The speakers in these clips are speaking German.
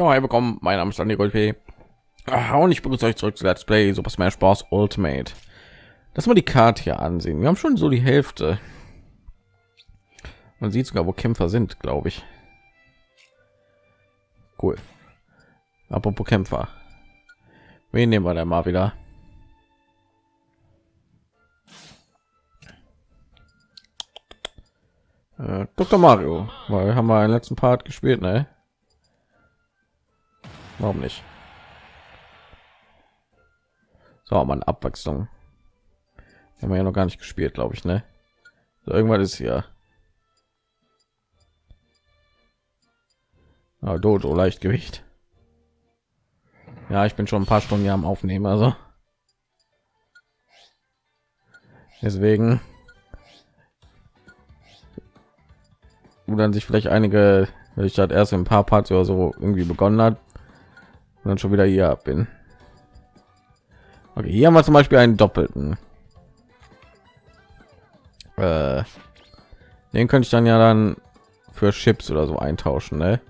Ja, hey, bekommen. Mein Name ist Andy Gold ah, und ich begrüße euch zurück zu Let's Play Super Smash Bros. Ultimate. Lass mal die Karte hier ansehen. Wir haben schon so die Hälfte. Man sieht sogar, wo Kämpfer sind, glaube ich. Cool. Apropos Kämpfer. Wen nehmen wir denn mal wieder? Äh, Dr. Mario, weil haben wir einen letzten Part gespielt, ne? Warum nicht? So, eine Abwechslung. Haben wir ja noch gar nicht gespielt, glaube ich, ne? So, irgendwann ist hier. Ah, Dodo, Leichtgewicht. Ja, ich bin schon ein paar Stunden hier am Aufnehmen, also. Deswegen dann sich vielleicht einige, weil ich halt erst ein paar Parts oder so irgendwie begonnen hat und dann schon wieder hier bin. Okay, hier haben wir zum Beispiel einen doppelten. Äh, den könnte ich dann ja dann für Chips oder so eintauschen, ne?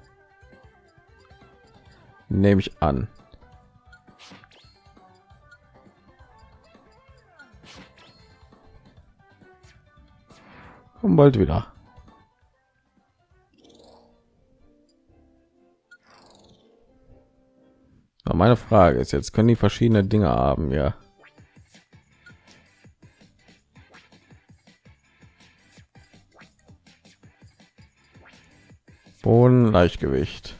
Nehme ich an. Komm bald wieder. Aber meine Frage ist jetzt, können die verschiedene Dinge haben, ja? Boden, Leichtgewicht.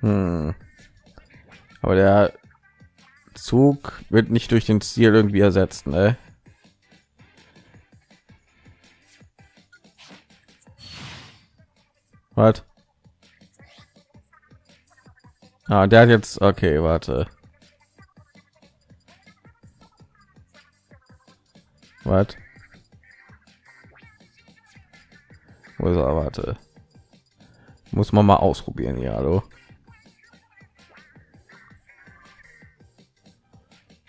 Hm. Aber der Zug wird nicht durch den Stil irgendwie ersetzt, ne? Was? Ah, der hat jetzt okay, warte. Was? Wo ist er? Warte. Muss man mal ausprobieren, ja, hallo.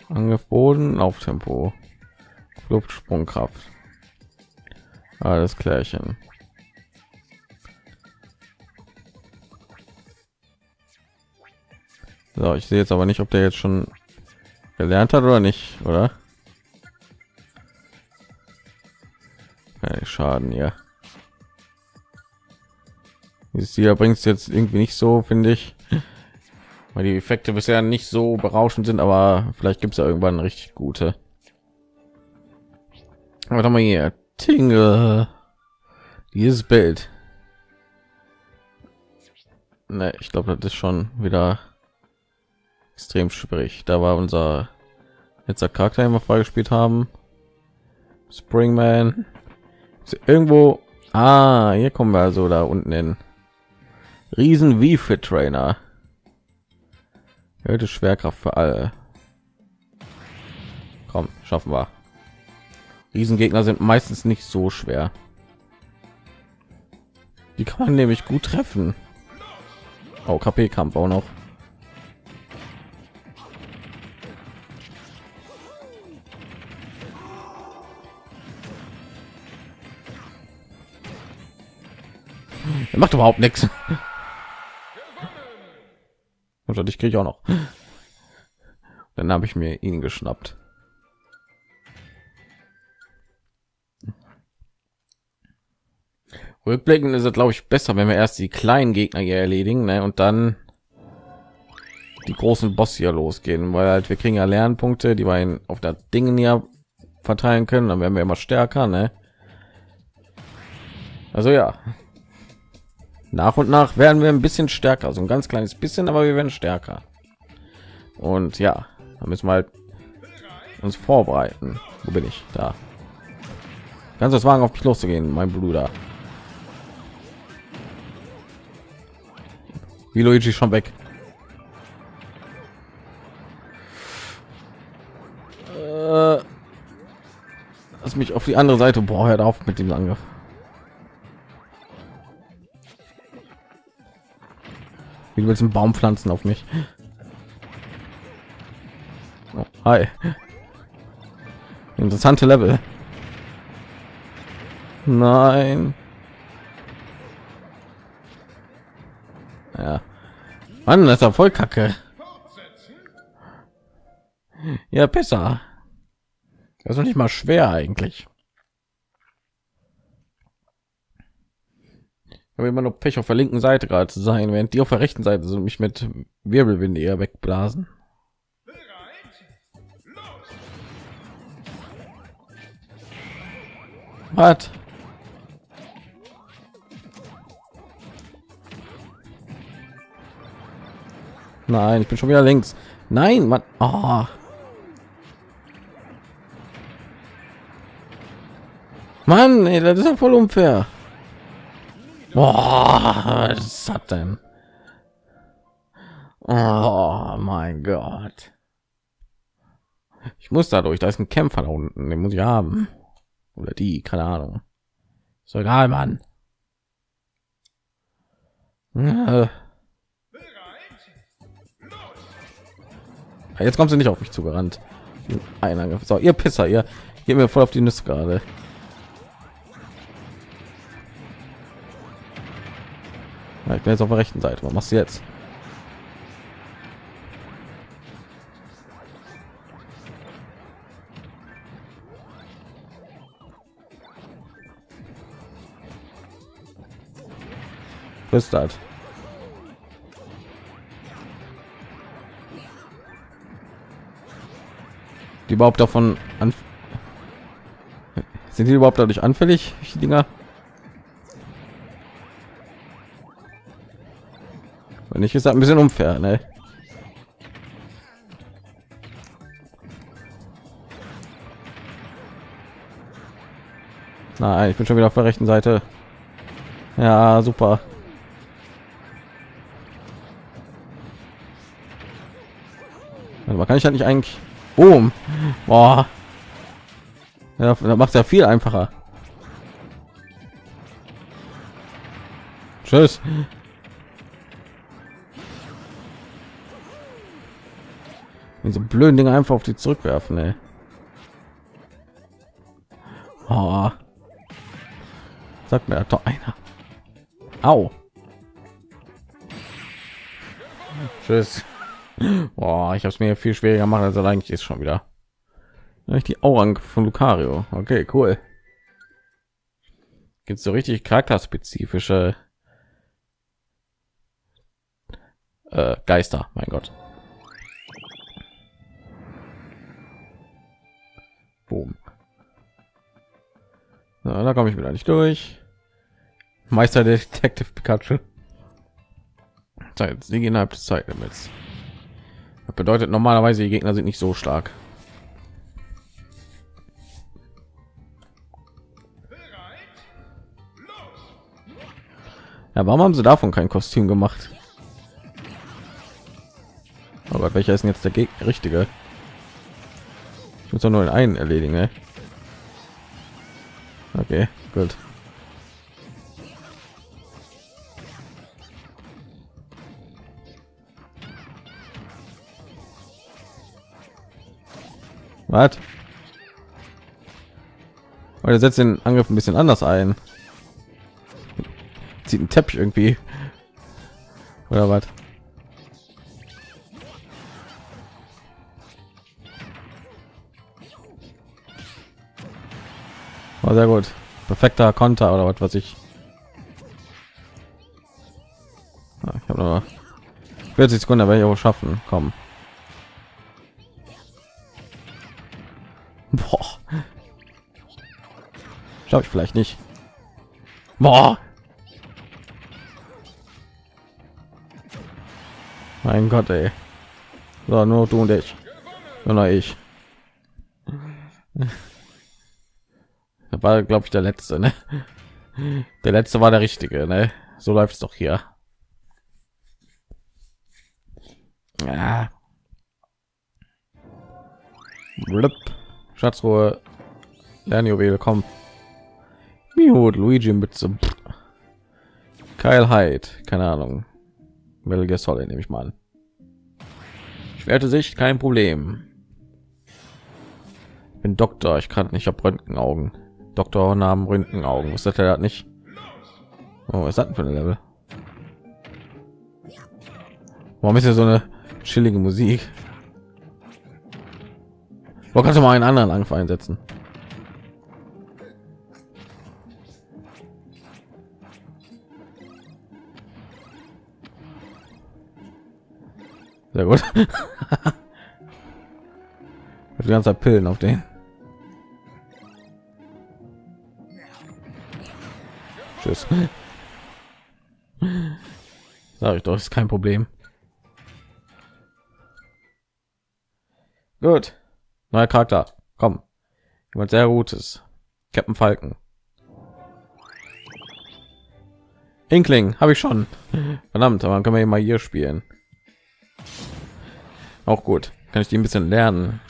Angriff Boden auf Tempo. Luftsprungkraft. Alles klärchen. So, ich sehe jetzt aber nicht, ob der jetzt schon gelernt hat oder nicht, oder? Okay, Schaden ja. Dieses hier bringt es jetzt irgendwie nicht so, finde ich, weil die Effekte bisher nicht so berauschend sind, aber vielleicht gibt es ja irgendwann richtig gute. Warte mal hier, Tingle, dieses Bild. Ne, ich glaube, das ist schon wieder extrem schwierig. Da war unser letzter Charakter, den wir freigespielt haben. Springman. Irgendwo. Ah, hier kommen wir also da unten hin. Riesen wie fit Trainer. Erhöhte Schwerkraft für alle. Komm, schaffen wir. Riesengegner sind meistens nicht so schwer. Die kann man nämlich gut treffen. Oh, KP-Kampf auch noch. Er macht überhaupt nichts. Und ich kriege ich auch noch. Dann habe ich mir ihn geschnappt. Rückblickend ist es, glaube ich, besser, wenn wir erst die kleinen Gegner hier erledigen ne? und dann die großen Boss hier losgehen, weil halt wir kriegen ja Lernpunkte, die wir auf der Dingen hier verteilen können, dann werden wir immer stärker. Ne? Also ja, nach und nach werden wir ein bisschen stärker, so ein ganz kleines bisschen, aber wir werden stärker. Und ja, da müssen wir halt uns vorbereiten. Wo bin ich? Da. Kannst das Wagen auf mich loszugehen, mein Bruder. Wie Luigi schon weg. Äh, lass mich auf die andere Seite. Boah, hört auf mit dem Angriff. Wie willst du einen Baum pflanzen auf mich? Oh, hi. Interessante Level. Nein. Ja. Mann, das ist voll kacke. Ja, besser. Das ist nicht mal schwer eigentlich. Habe immer noch Pech auf der linken Seite gerade zu sein, während die auf der rechten Seite sind mich mit Wirbelwinde eher wegblasen. Was? Nein, ich bin schon wieder links. Nein, man. Oh. Mann, ey, das ist ja voll unfair. Was hat denn? Oh mein Gott. Ich muss dadurch, da ist ein Kämpfer da unten, den muss ich haben. Oder die, keine Ahnung. Ist egal, Mann. Jetzt kommt sie nicht auf mich zugerannt. Ein So, ihr Pisser, ihr geht mir voll auf die Nüsse gerade. Ja, ich bin jetzt auf der rechten Seite. Was machst du jetzt? Was ist das? Die überhaupt davon an sind die überhaupt dadurch anfällig, die Dinger? Wenn ich ist ein bisschen unfair, ne? Nein, ich bin schon wieder auf der rechten Seite. Ja, super. Aber kann ich halt nicht eigentlich. Boom. Boah. Ja, da macht ja viel einfacher. Tschüss. Diese blöden Dinge einfach auf die zurückwerfen. Ey. Oh. Sagt mir doch einer. Au. Tschüss. Boah, ich habe es mir viel schwieriger gemacht, als eigentlich ist schon wieder. Die Aurang von Lucario. Okay, cool. Gibt so richtig charakterspezifische äh, Geister, mein Gott. Boom. Na, da komme ich wieder nicht durch. Meister Detective Pikachu. Zeit, sie innerhalb des Zeitlimits. Das bedeutet normalerweise die Gegner sind nicht so stark. Ja, warum haben sie davon kein Kostüm gemacht? Aber oh welcher ist denn jetzt der Gegner richtige? Muss doch nur einen erledigen, ne? Okay, gut. Was? Oder setzt den Angriff ein bisschen anders ein. Zieht ein Teppich irgendwie. Oder was? Oh, sehr gut. Perfekter Konter oder was, was ich. Ja, ich habe noch 40 Sekunden, werde ich auch schaffen. Komm. Boah. Schaffe ich vielleicht nicht. Boah. Mein Gott, ey. So, nur du und ich. Nur ich war glaube ich der letzte ne? der letzte war der richtige ne? so läuft es doch hier ja. Schatzruhe Lernjuwel komm Mihut, Luigi mit zum Hyde keine Ahnung Metal Gear Solid nehme ich mal an ich werde sich kein Problem bin Doktor, ich kann nicht, habe Röntgenaugen. Doktor Namen Röntgenaugen. Was hat er nicht? Oh, was hat denn für ein Level? Warum ist ja so eine chillige Musik? Wo kannst du mal einen anderen Angriff einsetzen? Sehr gut. die ganze Zeit Pillen auf den. Tschüss. Sag ich doch, ist kein Problem. Gut. Neuer Charakter. Komm. Jemand sehr gutes. Captain Falken. Inkling habe ich schon. Verdammt, aber können wir mal hier spielen. Auch gut. Kann ich die ein bisschen lernen.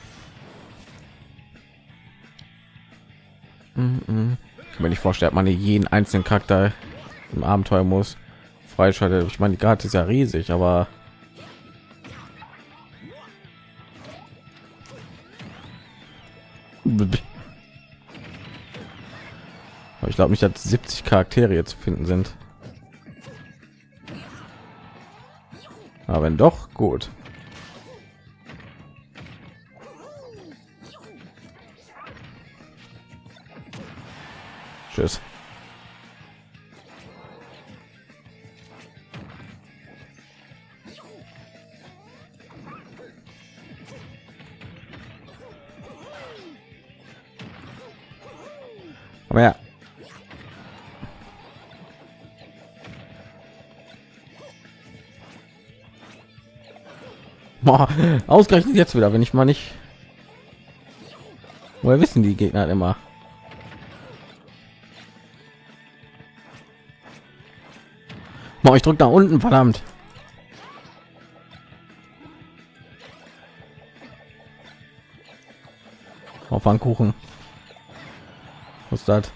Mir nicht vorstellen, man jeden einzelnen Charakter im Abenteuer muss freischaltet. Ich meine, die Karte ist ja riesig, aber ich glaube nicht, dass 70 Charaktere zu finden sind. Aber wenn doch, gut. Komm her. Boah, ausgerechnet jetzt wieder, wenn ich mal nicht. Woher wissen die Gegner immer? Boah, ich drück da unten, verdammt. Auf Pfannkuchen. Was ist das?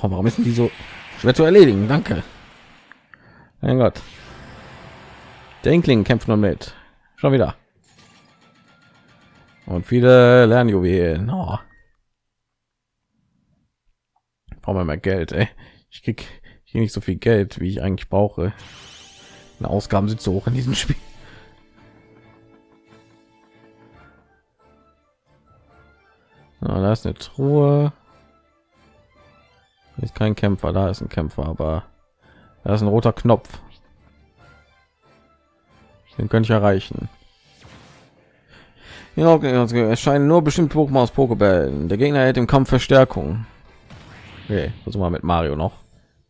Warum ist die so schwer zu erledigen? Danke. Mein Gott. Denkling kämpft nur mit. Schon wieder und viele Lernjuwelen. Oh. Brauchen wir mehr Geld, ey. Ich krieg hier nicht so viel Geld, wie ich eigentlich brauche. Die Ausgaben sind so hoch in diesem Spiel. Na, da ist eine Truhe. Ist kein Kämpfer, da ist ein Kämpfer, aber da ist ein roter Knopf. Den könnte ich erreichen. Also erscheinen nur bestimmte Pokémon aus Pokébällen. Der Gegner hält im Kampf Verstärkung. Okay, wir mit Mario noch.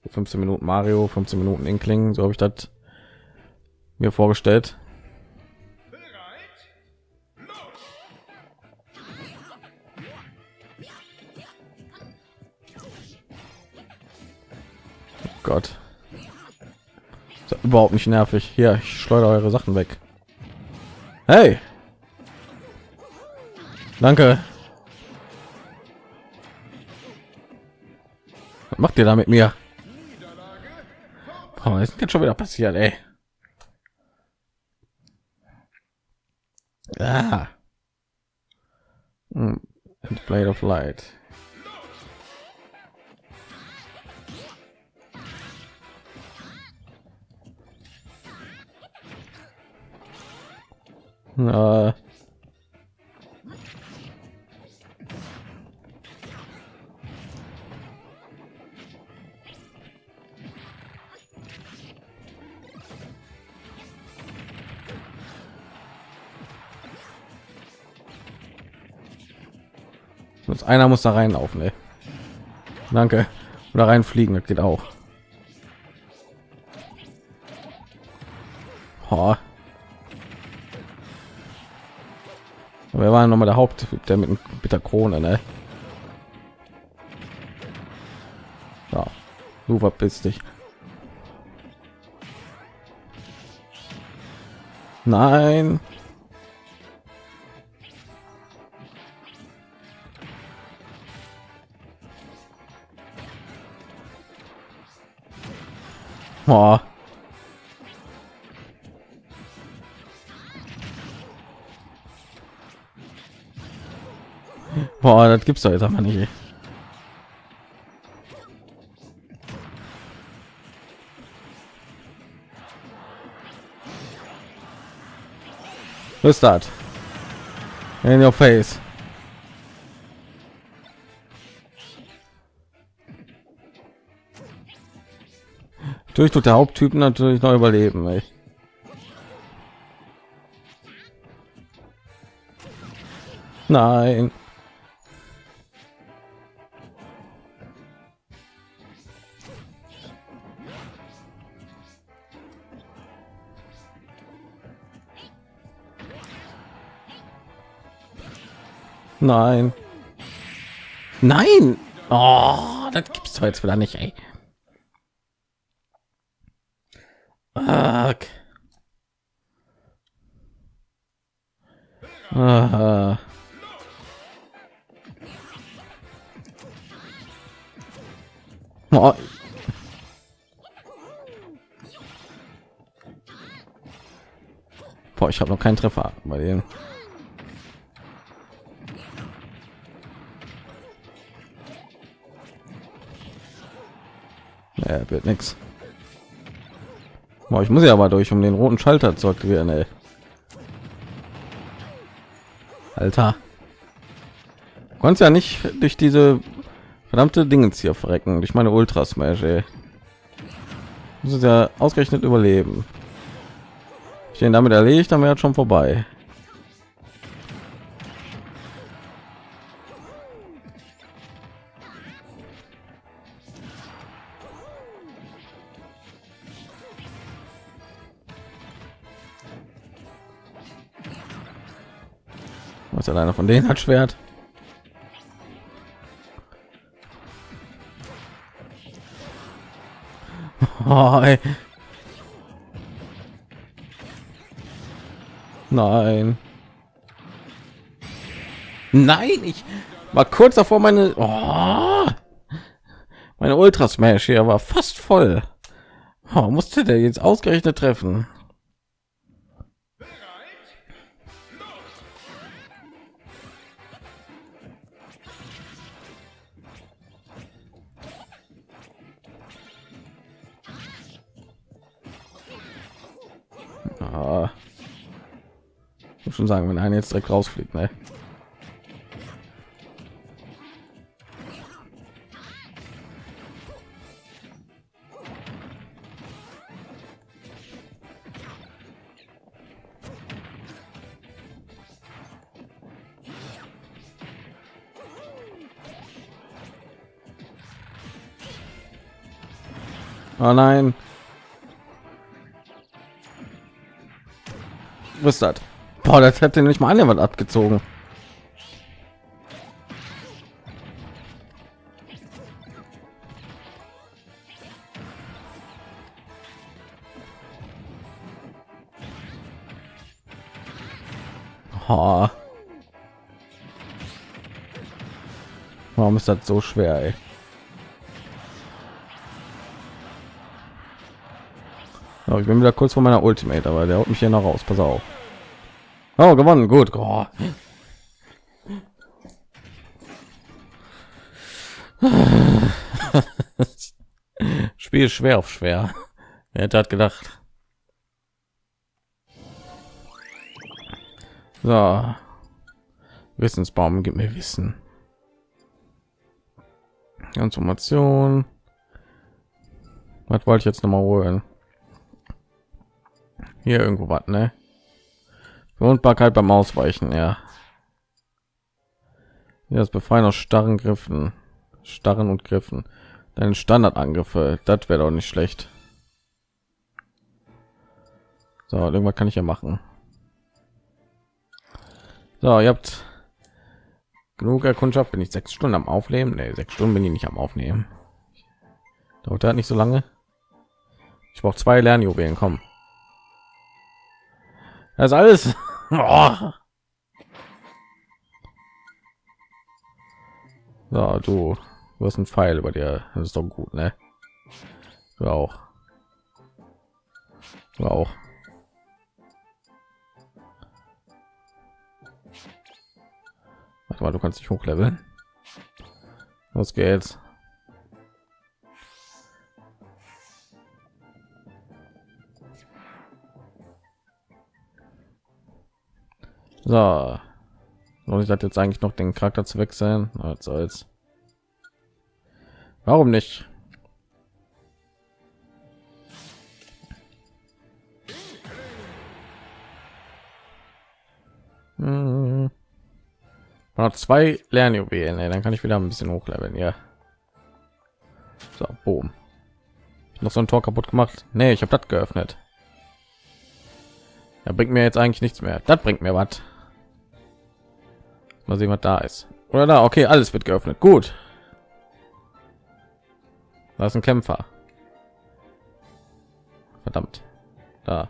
15 Minuten Mario, 15 Minuten Inkling, so habe ich das mir vorgestellt. Oh Gott. überhaupt nicht nervig. Hier, ich schleudere eure Sachen weg. Hey! Danke. Was macht ihr da mit mir? Oh, ist jetzt schon wieder passiert, ey. Ah. Hm. Blade of Light. Äh, einer muss da reinlaufen, ey. Danke. Oder reinfliegen, das geht auch. Oh. Wir waren noch mal der Haupt, der mit, mit der Krone, ne? Ja, du verpisst dich. Nein. Boah. Boah, das gibt's doch jetzt aber nicht. Was ist das? In your face. Durch tut der Haupttyp natürlich noch überleben. Ey. Nein. Nein. Nein. Oh, das gibt's doch jetzt wieder nicht, ey. Ich habe noch keinen Treffer bei denen. Ja, wird nichts. Ich muss ja aber durch, um den roten Schalter zu aktivieren, ey. Alter. Kannst ja nicht durch diese verdammte Dingens hier verrecken, durch meine Ultra Smash, ey. Muss ja ausgerechnet überleben. Ich den damit erledigt, dann wäre schon vorbei. Was alleine von denen hat Schwert? Oh, Nein. Nein, ich war kurz davor meine oh, meine Ultra Smash hier war fast voll. Oh, musste der jetzt ausgerechnet treffen? Schon sagen, wenn einer jetzt direkt rausfliegt, ne? Oh nein. Was ist das? Boah, das hätte nicht mal jemand abgezogen. Oh. Warum ist das so schwer? Ey? Ich bin wieder kurz vor meiner Ultimate, aber der haut mich hier noch raus. Pass auf. Oh, gewonnen, gut. Oh. Spiel schwer auf schwer. Wer hätte hat gedacht? So. Wissensbaum gibt mir Wissen. Information. Was wollte ich jetzt noch mal holen? Hier irgendwo was, ne? Verwundbarkeit beim Ausweichen, ja. Ja, das Befreien aus starren Griffen, starren und Griffen. Deine Standardangriffe, das wäre doch nicht schlecht. So, irgendwas kann ich ja machen. So, ihr habt genug Erkundschaft. Bin ich sechs Stunden am Aufnehmen? Nee, sechs Stunden bin ich nicht am Aufnehmen. Dauert hat nicht so lange. Ich brauche zwei Lernjuwelen. Kommen. Das alles. Oh. Ja, du, du hast einen Pfeil über dir. Das ist doch gut, ne? Du auch. auch. Warte mal, du kannst dich hochleveln. Los geht's. So. Und ich hatte jetzt eigentlich noch den Charakter zu wechseln. Als als. Warum nicht? Hm. Noch zwei Lernjuwelen, dann kann ich wieder ein bisschen hochleveln, ja. So, boom. Noch so ein Tor kaputt gemacht. Nee, ich habe das geöffnet. Er bringt mir jetzt eigentlich nichts mehr. Das bringt mir was. Mal sehen, was da ist. Oder da, okay, alles wird geöffnet. Gut. Da ist ein Kämpfer. Verdammt. Da.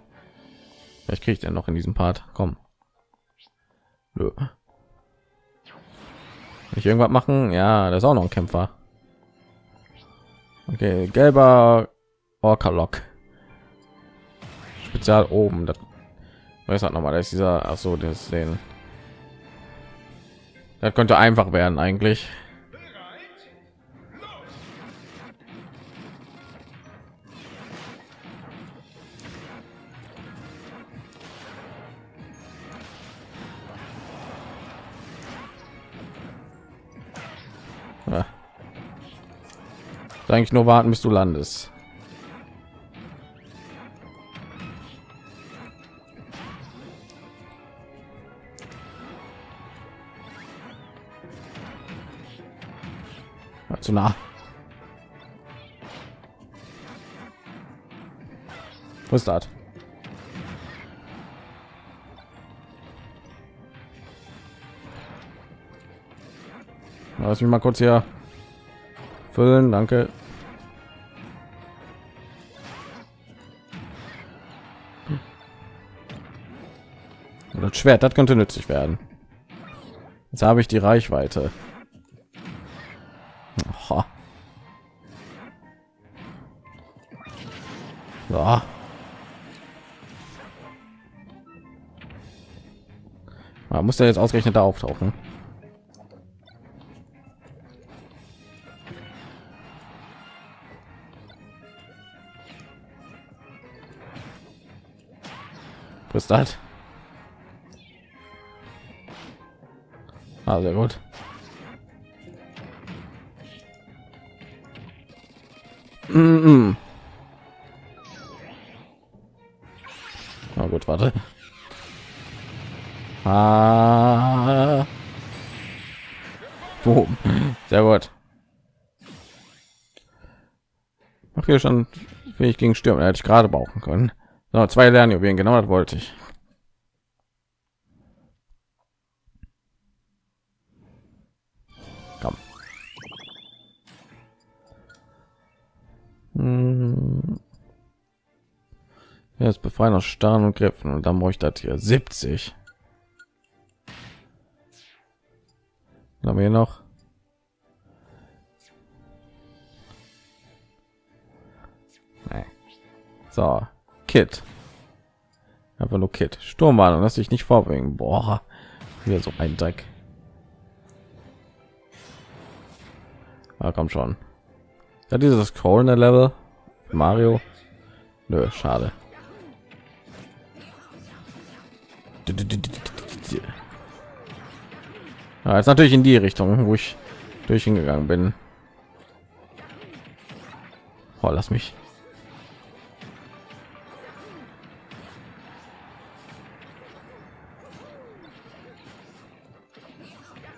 Vielleicht kriege ich denn noch in diesem Part. Komm. Nö. Ich irgendwas machen? Ja, das ist auch noch ein Kämpfer. Okay, gelber Orca-Lock. Spezial oben. Das weiß noch mal, dass dieser, ach so, das den das könnte einfach werden eigentlich. Ja. Eigentlich nur warten, bis du landest. Zu nah. Was ist das? Lass mich mal kurz hier füllen, danke. Das Schwert, das könnte nützlich werden. Jetzt habe ich die Reichweite. So. Man muss ja jetzt ausgerechnet da auftauchen. Was das? Ah, sehr gut. Mm -mm. Warte. Ah. Boom. Sehr gut. Hier schon ich gegen Stürme, hätte ich gerade brauchen können. So, zwei Lernjuwelen, genau das wollte ich. Aus Starren und Griffen und dann bräuchte das hier. 70. Dann haben wir noch? So. Kit. Einfach nur Kit. Sturmwarnung lass dich nicht vorbringen. Boah, hier so ein Dreck. Ja, komm schon. Ja dieses Scrollen Level Mario. Nö, schade ja, jetzt natürlich in die Richtung, wo ich durch hingegangen bin. Oh, lass mich.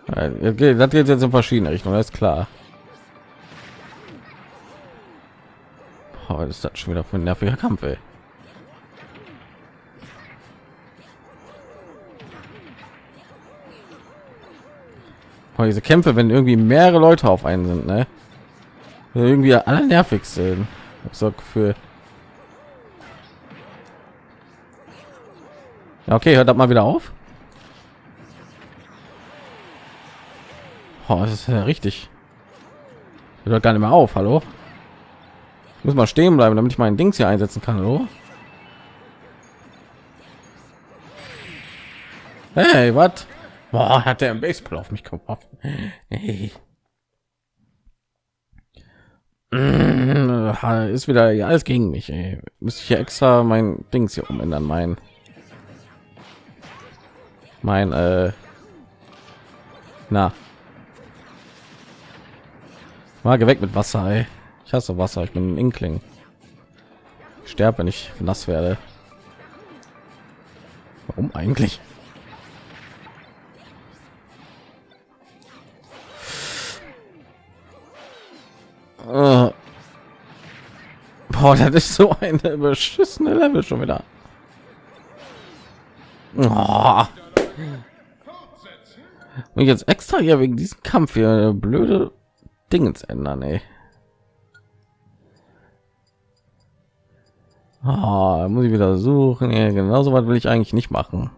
Das geht jetzt in verschiedene Richtungen, ist klar. Oh, das ist schon wieder ein nerviger Kampf, ey. Boah, diese Kämpfe, wenn irgendwie mehrere Leute auf einen sind, ne? Irgendwie alle nervig sind. so Gefühl. Ja, okay, hört das mal wieder auf. Oh, das ist ja richtig. Hört gar nicht mehr auf, hallo? Ich muss mal stehen bleiben, damit ich meinen Dings hier einsetzen kann, hallo? Hey, was? Boah, hat der ein Baseball auf mich geworfen. Hey. Ist wieder ja, alles gegen mich. Ey. Müsste ich hier extra mein Dings hier umändern, mein mein äh, na mal weg mit Wasser. Ey. Ich hasse Wasser. Ich bin ein Inkling. Ich sterbe, wenn ich nass werde. Warum eigentlich? Boah, das ist so eine beschissene Level schon wieder. Oh. Und jetzt extra hier wegen diesem Kampf hier blöde Dingens ändern, ey. Oh, muss ich wieder suchen. Ja, genau so was will ich eigentlich nicht machen.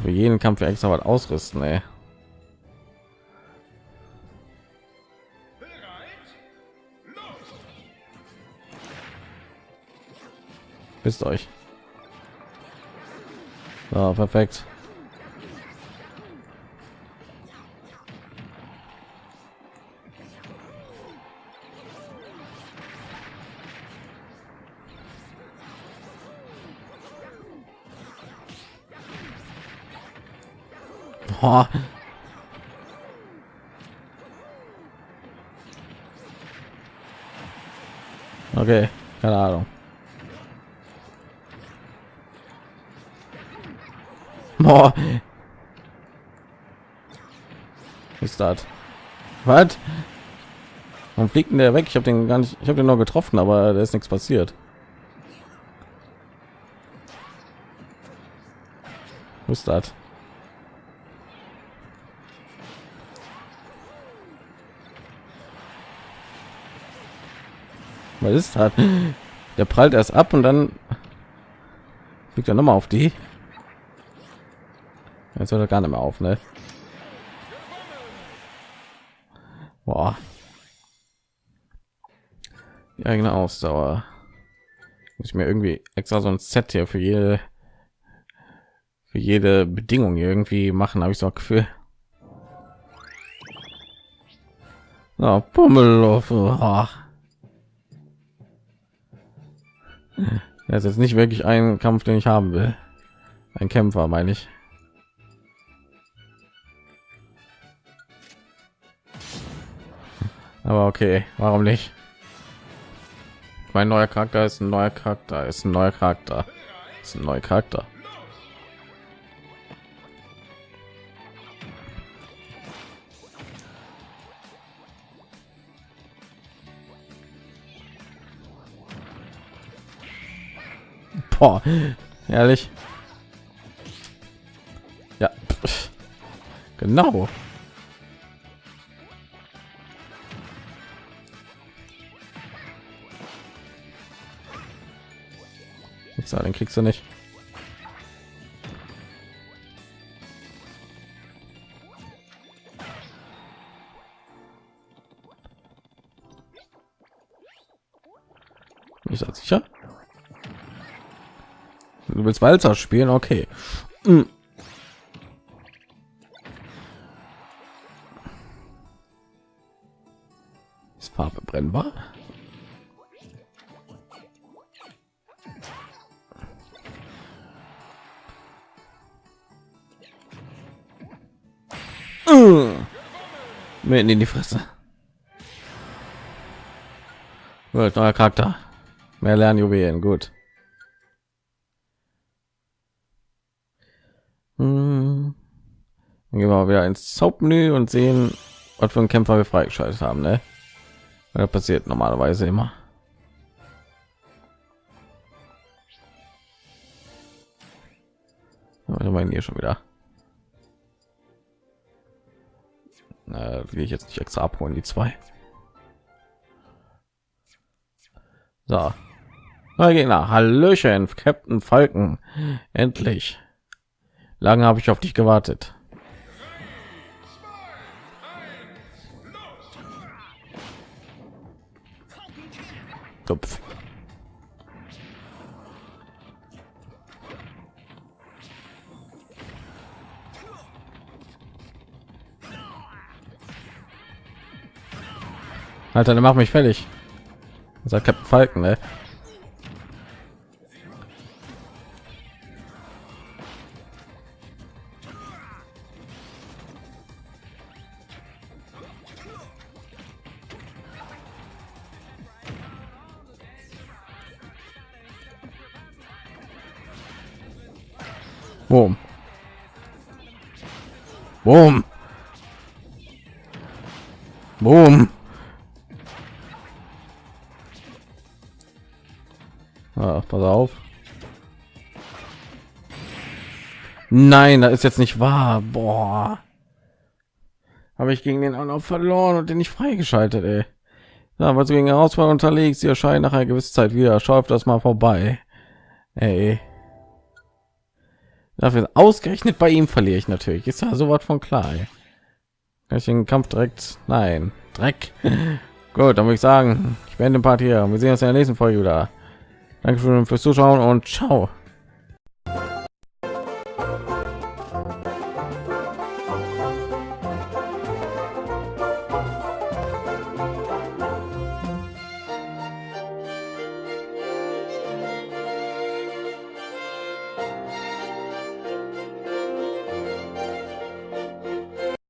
Für jeden Kampf extra was ausrüsten, ey. Wisst euch. So, perfekt. Oh. Okay, keine Ahnung. Boah. Ist das? Was? Warum fliegt denn der weg? Ich habe den gar nicht, ich habe den noch getroffen, aber da ist nichts passiert. Ist das? Was ist das? Der prallt erst ab und dann fliegt er noch mal auf die. Jetzt hört er gar nicht mehr auf, ne? Boah. Die eigene Ausdauer. Muss ich mir irgendwie extra so ein Set hier für jede für jede Bedingung irgendwie machen, habe ich so ein Gefühl. Oh, Pummelow. Oh. Das ist nicht wirklich ein Kampf, den ich haben will. Ein Kämpfer, meine ich. Aber okay, warum nicht? Mein neuer Charakter ist ein neuer Charakter, ist ein neuer Charakter, ist ein neuer Charakter. Boah, ehrlich. Ja, genau. So, den kriegst du nicht. Ist sicher? Du willst Walzer spielen? Okay. Hm. Ist Farbe brennbar? Mitten in die Fresse. Gut, neuer Charakter. Mehr Lernjuwelen, gut. Hm. Dann gehen wir wieder ins Hauptmenü und sehen, was für einen Kämpfer wir freigeschaltet haben. Ne? Das passiert normalerweise immer. Ich meine hier schon wieder. äh, will ich jetzt nicht extra abholen die zwei so Gegner hallöchen captain falken endlich lange habe ich auf dich gewartet Kopf. Alter, dann mach mich fertig. Sagt Captain Falken, ne? Boom. Ah, pass auf. Nein, das ist jetzt nicht wahr. Boah. Habe ich gegen den anderen verloren und den nicht freigeschaltet, ey. Ja, weil du gegen Herausforderung unterlegst, sie erscheinen nach einer gewissen Zeit wieder. Schau auf das mal vorbei. Ey. Dafür ausgerechnet bei ihm verliere ich natürlich. Ist ja so was von klar. Ey. Kann ich den Kampf direkt? Nein, Dreck. Gut, dann würde ich sagen, ich beende den Part hier. Wir sehen uns in der nächsten Folge wieder. Dankeschön fürs Zuschauen und ciao.